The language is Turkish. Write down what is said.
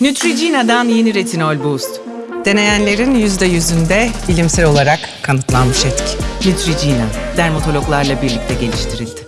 Neutrogena'dan yeni retinol boost. Deneyenlerin yüzde yüzünde bilimsel olarak kanıtlanmış etki. Neutrogena, dermatologlarla birlikte geliştirildi.